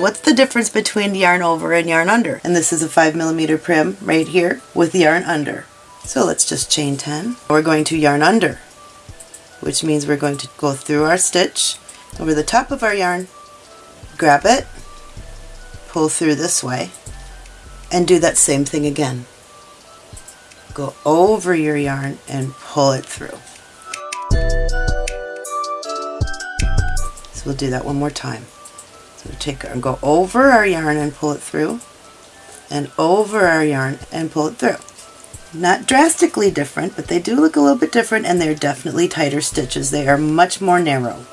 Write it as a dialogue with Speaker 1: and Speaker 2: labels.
Speaker 1: What's the difference between yarn over and yarn under? And this is a 5 millimeter Prym right here with the yarn under. So let's just chain 10. We're going to yarn under, which means we're going to go through our stitch over the top of our yarn, grab it, pull through this way, and do that same thing again. Go over your yarn and pull it through. So we'll do that one more time. So take our, go over our yarn and pull it through, and over our yarn and pull it through. Not drastically different, but they do look a little bit different and they're definitely tighter stitches. They are much more narrow.